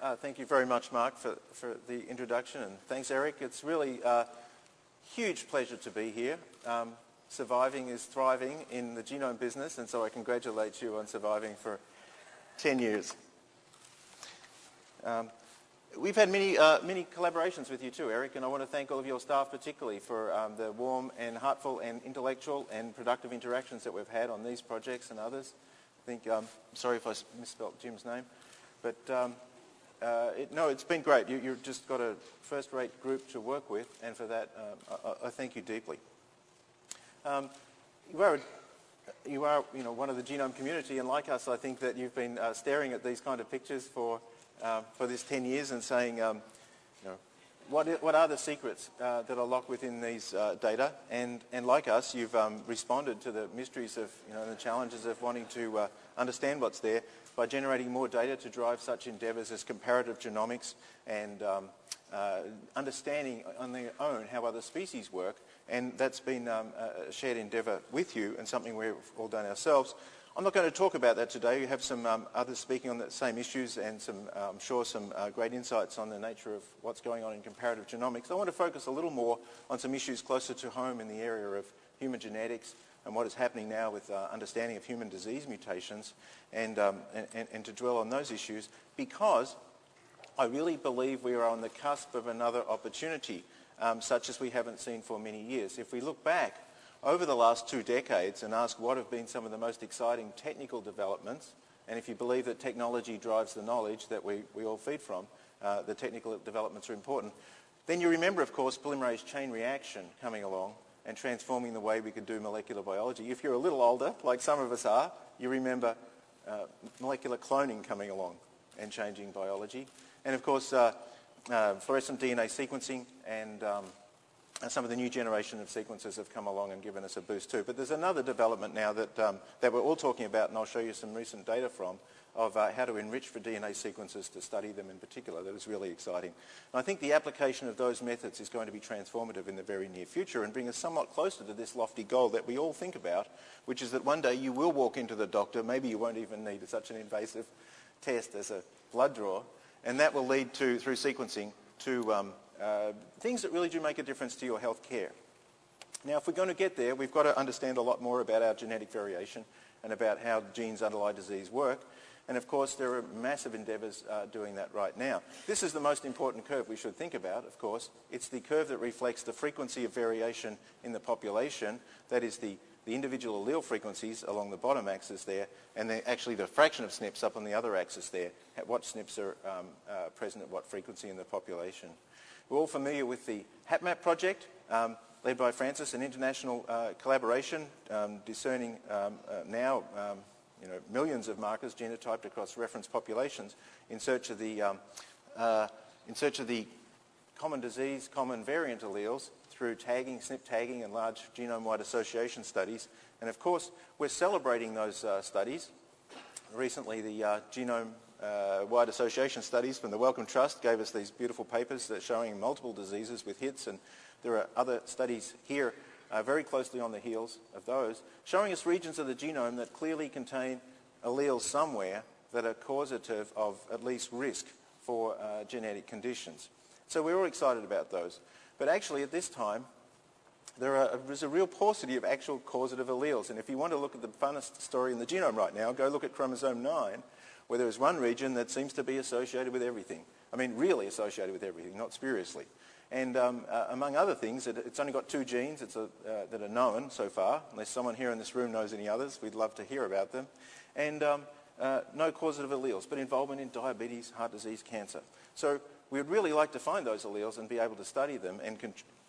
Uh, thank you very much, Mark, for, for the introduction, and thanks, Eric. It's really a huge pleasure to be here. Um, surviving is thriving in the genome business, and so I congratulate you on surviving for 10 years. Um, we've had many, uh, many collaborations with you too, Eric, and I want to thank all of your staff particularly for um, the warm and heartful and intellectual and productive interactions that we've had on these projects and others. I think, um, sorry if I misspelled Jim's name, but um, uh, it, no, it's been great. You, have just got a first-rate group to work with, and for that, um, I, I, thank you deeply. Um, you are, you are, you know, one of the genome community, and like us, I think that you've been uh, staring at these kind of pictures for uh, for this 10 years and saying, um, you know, what, what are the secrets uh, that are locked within these uh, data? And, and like us, you've um, responded to the mysteries of, you know, the challenges of wanting to uh, understand what's there by generating more data to drive such endeavours as comparative genomics and um, uh, understanding on their own how other species work. And that's been um, a shared endeavour with you and something we've all done ourselves. I'm not going to talk about that today. You have some um, others speaking on the same issues and some, uh, I'm sure some uh, great insights on the nature of what's going on in comparative genomics. I want to focus a little more on some issues closer to home in the area of human genetics and what is happening now with uh, understanding of human disease mutations and, um, and, and to dwell on those issues because I really believe we are on the cusp of another opportunity um, such as we haven't seen for many years. If we look back over the last two decades and ask what have been some of the most exciting technical developments, and if you believe that technology drives the knowledge that we, we all feed from, uh, the technical developments are important, then you remember, of course, polymerase chain reaction coming along and transforming the way we could do molecular biology. If you're a little older, like some of us are, you remember uh, molecular cloning coming along and changing biology. And of course, uh, uh fluorescent DNA sequencing and um, and some of the new generation of sequences have come along and given us a boost too. But there's another development now that, um, that we're all talking about, and I'll show you some recent data from, of uh, how to enrich for DNA sequences to study them in particular. That is really exciting. And I think the application of those methods is going to be transformative in the very near future and bring us somewhat closer to this lofty goal that we all think about, which is that one day you will walk into the doctor, maybe you won't even need such an invasive test as a blood draw, and that will lead to, through sequencing, to um, uh, things that really do make a difference to your health care. Now, if we're going to get there, we've got to understand a lot more about our genetic variation and about how genes underlie disease work. And of course, there are massive endeavours uh, doing that right now. This is the most important curve we should think about, of course. It's the curve that reflects the frequency of variation in the population. That is the, the individual allele frequencies along the bottom axis there, and then actually the fraction of SNPs up on the other axis there, what SNPs are um, uh, present at what frequency in the population. We're all familiar with the HapMap project, um, led by Francis, an international uh, collaboration um, discerning um, uh, now um, you know, millions of markers genotyped across reference populations in search of the, um, uh, in search of the common disease, common variant alleles through tagging, SNP tagging and large genome-wide association studies. And of course, we're celebrating those uh, studies. Recently, the uh, Genome uh, wide association studies from the Wellcome Trust gave us these beautiful papers that showing multiple diseases with hits and there are other studies here uh, very closely on the heels of those showing us regions of the genome that clearly contain alleles somewhere that are causative of at least risk for uh, genetic conditions. So we're all excited about those. But actually at this time there are, there's a real paucity of actual causative alleles and if you want to look at the funnest story in the genome right now go look at chromosome 9 where there is one region that seems to be associated with everything. I mean, really associated with everything, not spuriously. And um, uh, among other things, it, it's only got two genes a, uh, that are known so far. Unless someone here in this room knows any others, we'd love to hear about them. And um, uh, no causative alleles, but involvement in diabetes, heart disease, cancer. So we would really like to find those alleles and be able to study them and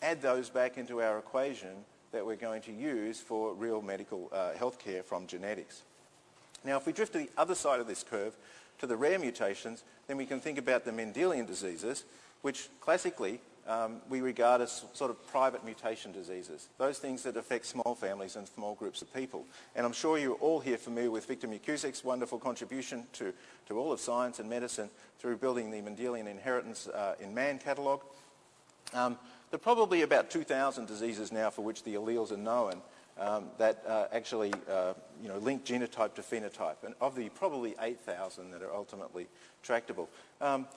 add those back into our equation that we're going to use for real medical uh, health care from genetics. Now, if we drift to the other side of this curve, to the rare mutations, then we can think about the Mendelian diseases, which classically um, we regard as sort of private mutation diseases, those things that affect small families and small groups of people. And I'm sure you're all here familiar with Victor McKusick's wonderful contribution to, to all of science and medicine through building the Mendelian Inheritance uh, in Man catalogue. Um, there are probably about 2,000 diseases now for which the alleles are known um, that uh, actually uh, you know, link genotype to phenotype, and of the probably 8,000 that are ultimately tractable. Um,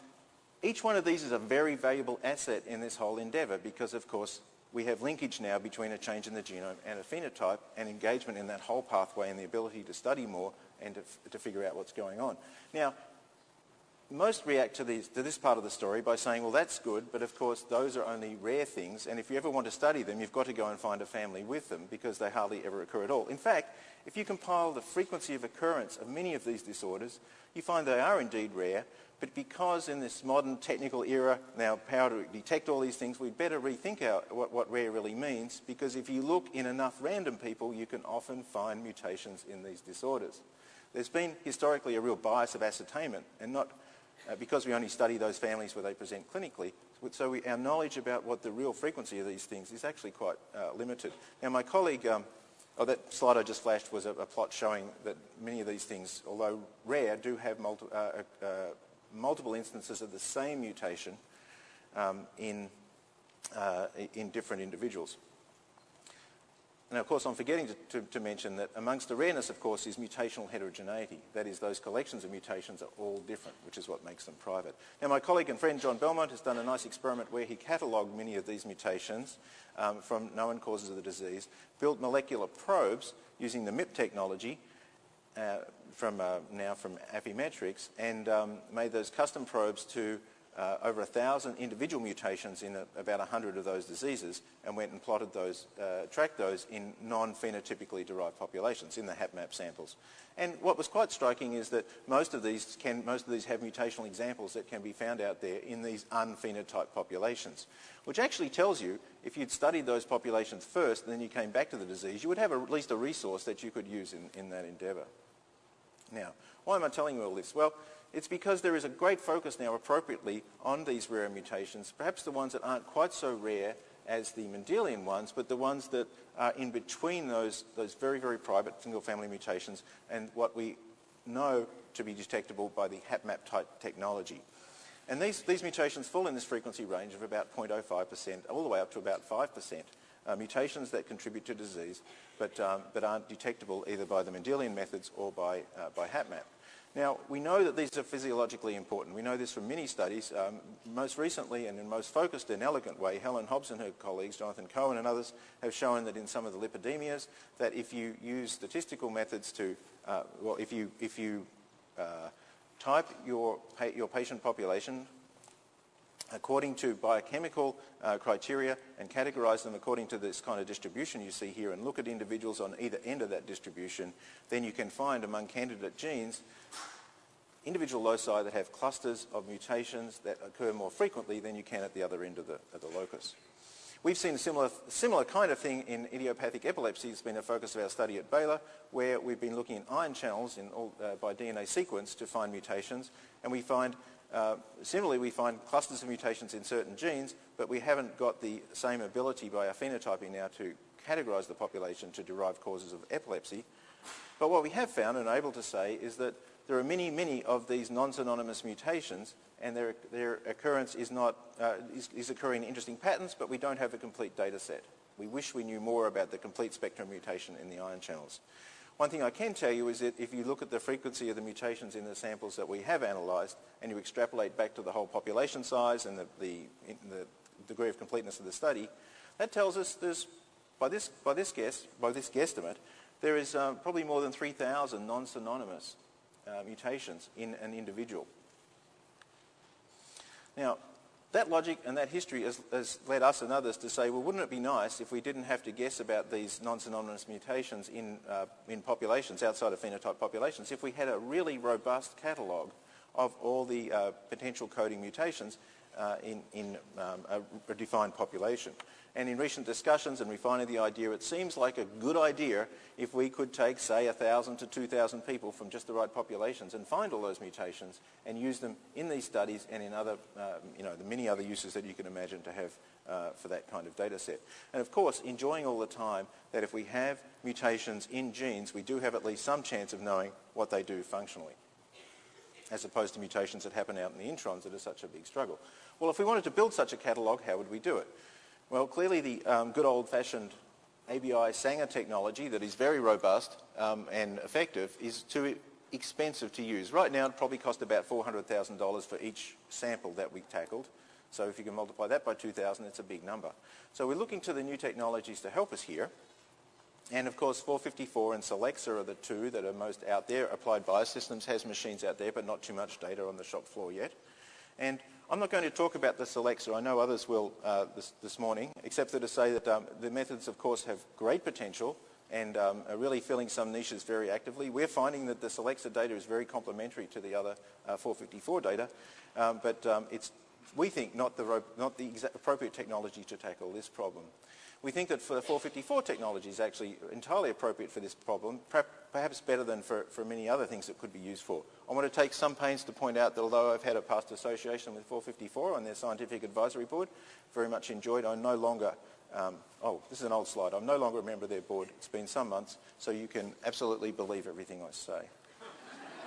each one of these is a very valuable asset in this whole endeavour because, of course, we have linkage now between a change in the genome and a phenotype and engagement in that whole pathway and the ability to study more and to, to figure out what's going on. Now, most react to, these, to, this part of the story by saying, well, that's good, but of course those are only rare things, and if you ever want to study them, you've got to go and find a family with them because they hardly ever occur at all. In fact, if you compile the frequency of occurrence of many of these disorders, you find they are indeed rare, but because in this modern technical era, now power to detect all these things, we'd better rethink our, what, what rare really means, because if you look in enough random people, you can often find mutations in these disorders. There's been historically a real bias of ascertainment, and not uh, because we only study those families where they present clinically, so we, our knowledge about what the real frequency of these things is actually quite uh, limited. Now my colleague, um, oh, that slide I just flashed was a, a, plot showing that many of these things, although rare, do have multi, uh, uh, uh multiple instances of the same mutation um, in, uh, in different individuals. And of course, I'm forgetting to, to, to, mention that amongst the rareness, of course, is mutational heterogeneity. That is, those collections of mutations are all different, which is what makes them private. Now, my colleague and friend John Belmont has done a nice experiment where he catalogued many of these mutations um, from known causes of the disease, built molecular probes using the MIP technology, uh, from uh, now from Affymetrix, and um, made those custom probes to uh, over a thousand individual mutations in a, about a hundred of those diseases and went and plotted those, uh, tracked those in non-phenotypically derived populations in the HapMap samples. And what was quite striking is that most of these can, most of these have mutational examples that can be found out there in these unphenotyped populations, which actually tells you if you'd studied those populations first and then you came back to the disease, you would have a, at least a resource that you could use in, in that endeavour. Now, why am I telling you all this? Well, it's because there is a great focus now appropriately on these rare mutations, perhaps the ones that aren't quite so rare as the Mendelian ones, but the ones that are in between those, those very, very private single-family mutations and what we know to be detectable by the HapMap type technology. And these, these mutations fall in this frequency range of about 0.05% all the way up to about 5%. Uh, mutations that contribute to disease but, um, but aren't detectable either by the Mendelian methods or by, uh, by HapMap. Now, we know that these are physiologically important. We know this from many studies. Um, most recently and in most focused and elegant way, Helen Hobbs and her colleagues, Jonathan Cohen and others, have shown that in some of the lipidemias, that if you use statistical methods to, uh, well, if you, if you uh, type your, your patient population according to biochemical uh, criteria and categorize them according to this kind of distribution you see here and look at individuals on either end of that distribution, then you can find among candidate genes individual loci that have clusters of mutations that occur more frequently than you can at the other end of the, of the locus. We've seen a similar, similar kind of thing in idiopathic epilepsy. It's been a focus of our study at Baylor, where we've been looking at ion channels all, uh, by DNA sequence to find mutations, and we find uh, similarly, we find clusters of mutations in certain genes, but we haven't got the same ability by our phenotyping now to categorize the population to derive causes of epilepsy. But what we have found and are able to say is that there are many, many of these non-synonymous mutations and their, their occurrence is, not, uh, is, is occurring in interesting patterns, but we don't have a complete data set. We wish we knew more about the complete spectrum mutation in the ion channels. One thing I can tell you is that if you look at the frequency of the mutations in the samples that we have analysed and you extrapolate back to the whole population size and the, the, the degree of completeness of the study, that tells us there's, by this, by this guess, by this guesstimate, there is uh, probably more than 3,000 non-synonymous uh, mutations in an individual. Now, that logic and that history has, has, led us and others to say, well, wouldn't it be nice if we didn't have to guess about these non-synonymous mutations in, uh, in populations, outside of phenotype populations, if we had a really robust catalogue of all the uh, potential coding mutations uh, in, in um, a, a defined population. And in recent discussions and refining the idea, it seems like a good idea if we could take, say, 1,000 to 2,000 people from just the right populations and find all those mutations and use them in these studies and in other, uh, you know, the many other uses that you can imagine to have uh, for that kind of data set. And of course, enjoying all the time that if we have mutations in genes, we do have at least some chance of knowing what they do functionally as opposed to mutations that happen out in the introns that are such a big struggle. Well, if we wanted to build such a catalogue, how would we do it? Well, clearly the um, good old-fashioned ABI Sanger technology that is very robust um, and effective is too expensive to use. Right now it probably cost about $400,000 for each sample that we tackled. So if you can multiply that by 2,000, it's a big number. So we're looking to the new technologies to help us here. And of course, 454 and Solexa are the two that are most out there. Applied Biosystems has machines out there, but not too much data on the shop floor yet. And I'm not going to talk about the Solexa. I know others will uh, this, this, morning, except for to say that um, the methods, of course, have great potential and um, are really filling some niches very actively. We're finding that the Solexa data is very complementary to the other uh, 454 data, um, but um, it's, we think, not the, not the appropriate technology to tackle this problem. We think that for the 454 technology is actually entirely appropriate for this problem, perhaps better than for, for many other things it could be used for. I want to take some pains to point out that although I've had a past association with 454 on their scientific advisory board, very much enjoyed, I'm no longer, um, oh, this is an old slide, I'm no longer a member of their board. It's been some months, so you can absolutely believe everything I say.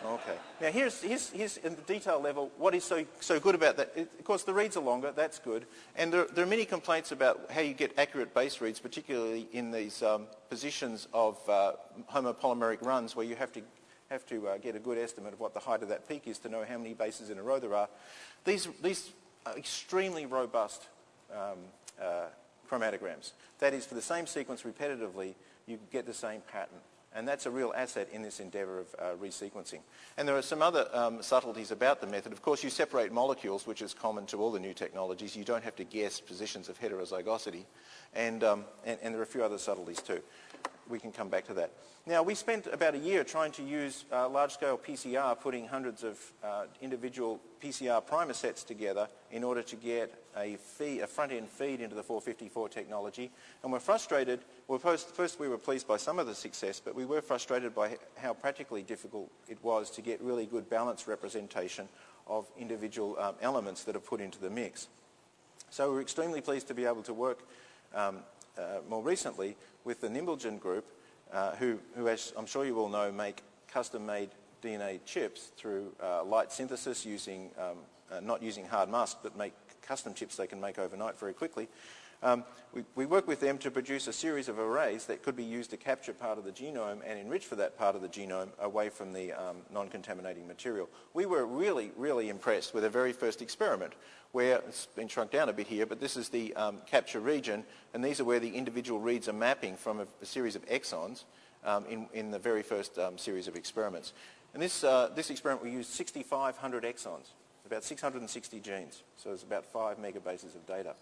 Okay. Now here's, here's, here's in the detail level what is so, so good about that. It, of course the reads are longer, that's good. And there, there, are many complaints about how you get accurate base reads, particularly in these um, positions of uh, homopolymeric runs where you have to, have to uh, get a good estimate of what the height of that peak is to know how many bases in a row there are. These, these are extremely robust um, uh, chromatograms. That is, for the same sequence repetitively, you get the same pattern. And that's a real asset in this endeavour of uh, resequencing. And there are some other um, subtleties about the method. Of course, you separate molecules, which is common to all the new technologies. You don't have to guess positions of heterozygosity. And, um, and, and there are a few other subtleties too we can come back to that. Now, we spent about a year trying to use uh, large-scale PCR, putting hundreds of uh, individual PCR primer sets together in order to get a, a front-end feed into the 454 technology. And we're frustrated. Well, first, first, we were pleased by some of the success, but we were frustrated by how practically difficult it was to get really good balanced representation of individual um, elements that are put into the mix. So we're extremely pleased to be able to work um, more recently with the Nimblegen group, uh, who, who, as I'm sure you all know, make custom-made DNA chips through uh, light synthesis using, um, uh, not using hard mask, but make custom chips they can make overnight very quickly. Um, we, we, work with them to produce a series of arrays that could be used to capture part of the genome and enrich for that part of the genome away from the um, non-contaminating material. We were really, really impressed with the very first experiment where it's been shrunk down a bit here, but this is the um, capture region, and these are where the individual reads are mapping from a, a series of exons um, in, in, the very first um, series of experiments. And this, uh, this experiment, we used 6,500 exons, about 660 genes, so it's about five megabases of data.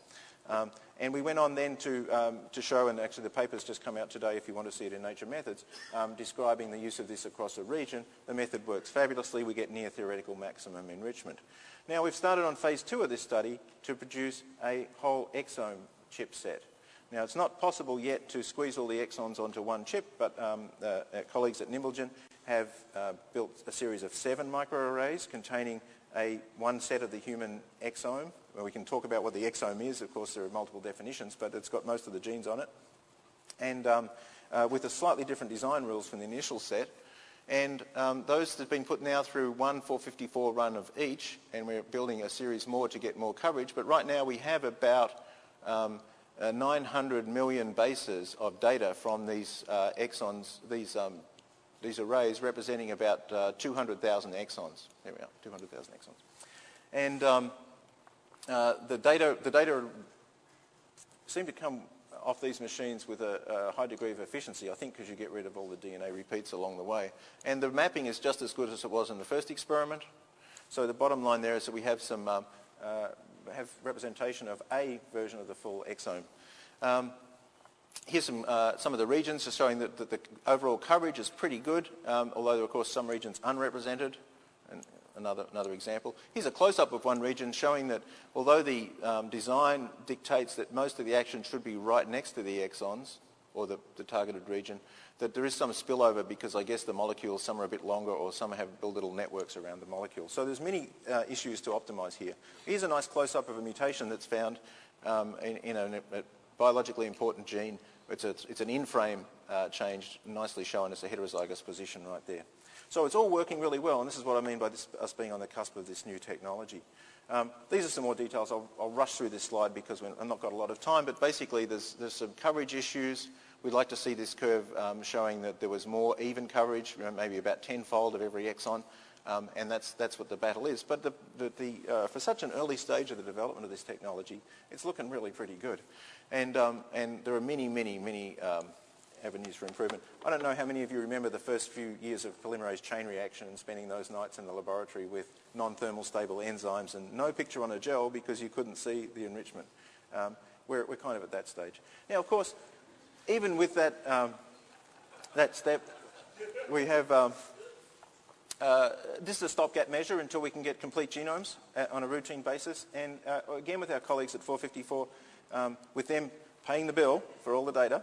Um, and we went on then to, um, to show, and actually the paper's just come out today if you want to see it in Nature Methods, um, describing the use of this across a region. The method works fabulously. We get near theoretical maximum enrichment. Now we've started on phase two of this study to produce a whole exome chipset. Now it's not possible yet to squeeze all the exons onto one chip, but um, uh, colleagues at Nimblegen have uh, built a series of seven microarrays containing a one set of the human exome. Well, we can talk about what the exome is. Of course, there are multiple definitions, but it's got most of the genes on it. And um, uh, with a slightly different design rules from the initial set. And um, those have been put now through one 454 run of each, and we're building a series more to get more coverage. But right now we have about um, uh, 900 million bases of data from these uh, exons, these, um, these arrays representing about uh, 200,000 exons. There we are, 200,000 exons. And um, uh, the, data, the data seem to come off these machines with a, a high degree of efficiency, I think because you get rid of all the DNA repeats along the way. And the mapping is just as good as it was in the first experiment. So the bottom line there is that we have some um, uh, have representation of a version of the full exome. Um, here's some, uh, some of the regions just showing that, that, the overall coverage is pretty good, um, although there are of course some regions unrepresented And another, another example. Here's a close-up of one region showing that although the um, design dictates that most of the action should be right next to the exons, or the, the, targeted region, that there is some spillover because I guess the molecules, some are a bit longer or some have built little networks around the molecule. So there's many uh, issues to optimize here. Here's a nice close-up of a mutation that's found um, in, in a, a, biologically important gene. It's, a, it's an in-frame uh, change, nicely shown as a heterozygous position right there. So it's all working really well, and this is what I mean by this, us being on the cusp of this new technology. Um, these are some more details. I'll, I'll, rush through this slide because I've not got a lot of time, but basically there's, there's some coverage issues. we'd like to see this curve um, showing that there was more even coverage, maybe about tenfold of every exon, um, and that's, that's what the battle is. But the, the, the, uh, for such an early stage of the development of this technology, it's looking really pretty good. And, um, and there are many, many, many um, avenues for improvement. I don't know how many of you remember the first few years of polymerase chain reaction and spending those nights in the laboratory with non-thermal stable enzymes and no picture on a gel because you couldn't see the enrichment. Um, we're, we're kind of at that stage. Now, of course, even with that, um, that step, we have, um, uh, this is a stopgap measure until we can get complete genomes uh, on a routine basis. And uh, again, with our colleagues at 454, um, with them paying the bill for all the data,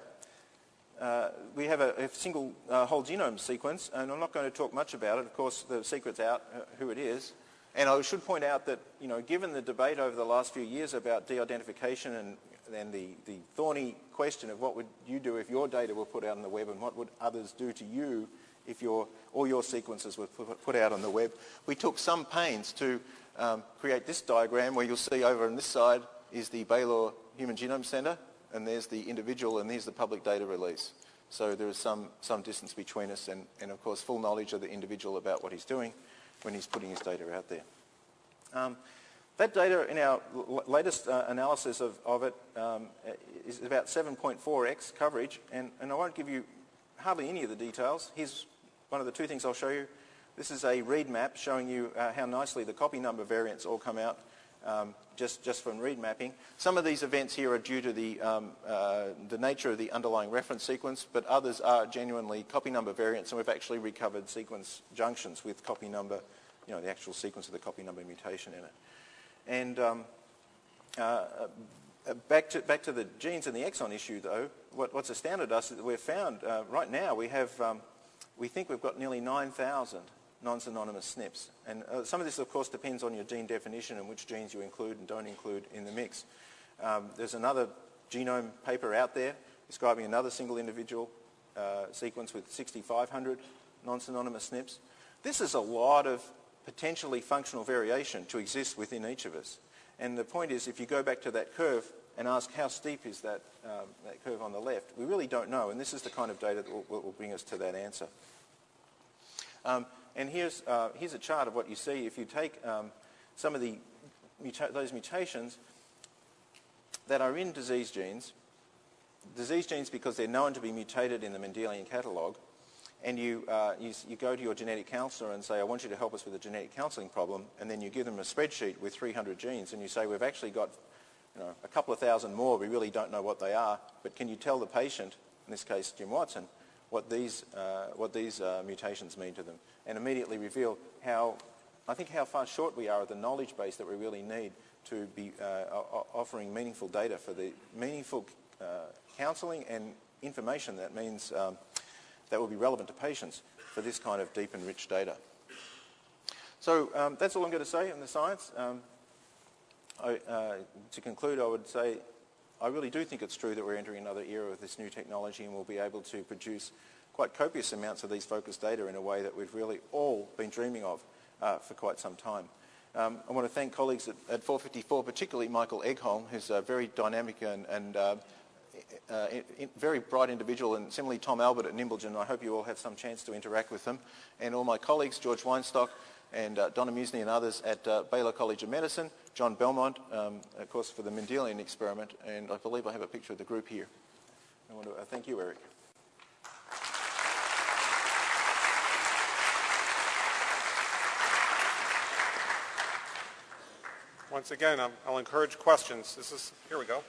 uh, we have a, a single uh, whole genome sequence, and I'm not going to talk much about it. Of course, the secret's out who it is. And I should point out that, you know, given the debate over the last few years about de-identification and, and the, the thorny question of what would you do if your data were put out on the web and what would others do to you if your, all your sequences were put out on the web, we took some pains to um, create this diagram where you'll see over on this side is the Baylor Human Genome Center and there's the individual, and here's the public data release. So there is some, some distance between us and, and, of course, full knowledge of the individual about what he's doing when he's putting his data out there. Um, that data in our latest uh, analysis of, of it um, is about 7.4x coverage, and, and I won't give you hardly any of the details. Here's one of the two things I'll show you. This is a read map showing you uh, how nicely the copy number variants all come out um, just, just from read mapping. Some of these events here are due to the, um, uh, the nature of the underlying reference sequence, but others are genuinely copy number variants, and we've actually recovered sequence junctions with copy number, you know, the actual sequence of the copy number mutation in it. And um, uh, uh, back, to, back to the genes and the exon issue, though, what, what's astounded us is that we've found, uh, right now, we have, um, we think we've got nearly 9,000 non-synonymous SNPs. And uh, some of this, of course, depends on your gene definition and which genes you include and don't include in the mix. Um, there's another genome paper out there describing another single individual uh, sequence with 6,500 non-synonymous SNPs. This is a lot of potentially functional variation to exist within each of us. And the point is, if you go back to that curve and ask how steep is that, um, that curve on the left, we really don't know. And this is the kind of data that will, will bring us to that answer. Um, and here's, uh, here's a chart of what you see. If you take um, some of the muta those mutations that are in disease genes, disease genes because they're known to be mutated in the Mendelian catalogue, and you, uh, you, you, go to your genetic counselor and say, I want you to help us with a genetic counselling problem, and then you give them a spreadsheet with 300 genes, and you say, we've actually got you know, a couple of thousand more, we really don't know what they are, but can you tell the patient, in this case Jim Watson, what these, uh, what these uh, mutations mean to them? And immediately reveal how, I think how far short we are of the knowledge base that we really need to be uh, offering meaningful data for the meaningful uh, counselling and information that means um, that will be relevant to patients for this kind of deep and rich data. So um, that's all I'm going to say on the science. Um, I, uh, to conclude, I would say I really do think it's true that we're entering another era of this new technology and we'll be able to produce quite copious amounts of these focused data in a way that we've really all been dreaming of uh, for quite some time. Um, I want to thank colleagues at, at 454, particularly Michael Egholm, who's a very dynamic and, and uh, uh, very bright individual, and similarly Tom Albert at Nimblegen. I hope you all have some chance to interact with them. And all my colleagues, George Weinstock and uh, Donna Muzny and others at uh, Baylor College of Medicine, John Belmont, um, of course, for the Mendelian experiment, and I believe I have a picture of the group here. I want to uh, thank you, Eric. Once again, i will encourage questions. This is, here we go.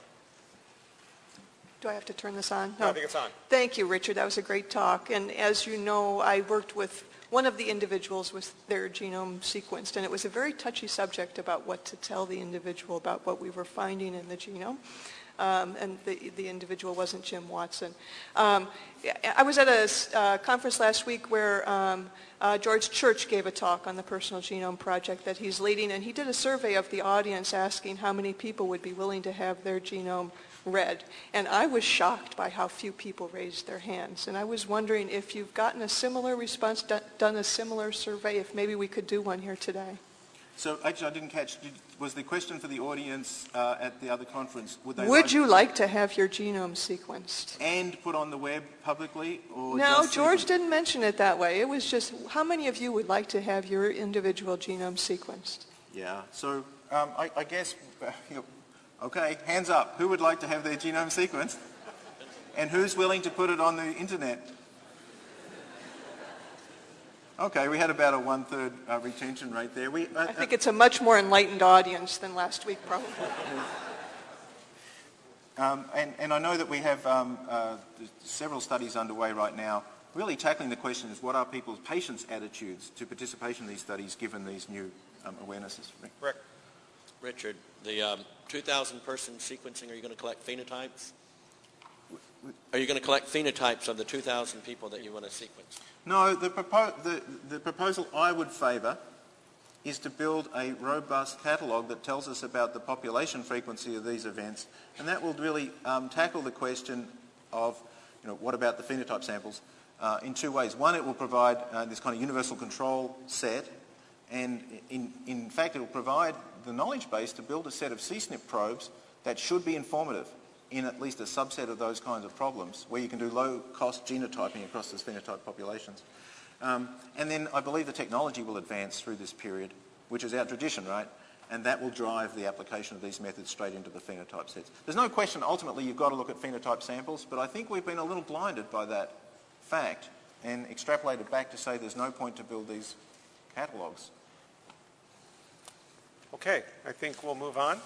Do I have to turn this on? No, I think it's on. Thank you, Richard. That was a great talk. And as you know, I worked with one of the individuals with their genome sequenced, and it was a very touchy subject about what to tell the individual about what we were finding in the genome. Um, and the, the individual wasn't Jim Watson. Um, I was at a uh, conference last week where um, uh, George Church gave a talk on the Personal Genome Project that he's leading, and he did a survey of the audience asking how many people would be willing to have their genome read. And I was shocked by how few people raised their hands. And I was wondering if you've gotten a similar response, done a similar survey, if maybe we could do one here today. So actually, I didn't catch, did, was the question for the audience uh, at the other conference, would they Would like- you like to have your genome sequenced? And put on the web publicly, or No, George sequenced? didn't mention it that way. It was just, how many of you would like to have your individual genome sequenced? Yeah, so um, I, I guess, you know, okay, hands up. Who would like to have their genome sequenced? And who's willing to put it on the internet? Okay, we had about a one-third uh, retention rate there. We, uh, I think it's a much more enlightened audience than last week, probably. Um, and, and I know that we have um, uh, several studies underway right now, really tackling the question is what are people's patients' attitudes to participation in these studies given these new um, awarenesses? Rick? Richard, the um, 2,000 person sequencing, are you going to collect phenotypes? Are you going to collect phenotypes of the 2,000 people that you want to sequence? No, the, propo- the, the proposal I would favour is to build a robust catalogue that tells us about the population frequency of these events, and that will really um, tackle the question of, you know, what about the phenotype samples uh, in two ways. One, it will provide uh, this kind of universal control set, and in, in fact, it will provide the knowledge base to build a set of CSNP probes that should be informative in at least a subset of those kinds of problems, where you can do low-cost genotyping across those phenotype populations. Um, and then I believe the technology will advance through this period, which is our tradition, right? And that will drive the application of these methods straight into the phenotype sets. There's no question, ultimately, you've got to look at phenotype samples, but I think we've been a little blinded by that fact and extrapolated back to say there's no point to build these catalogues. Okay, I think we'll move on.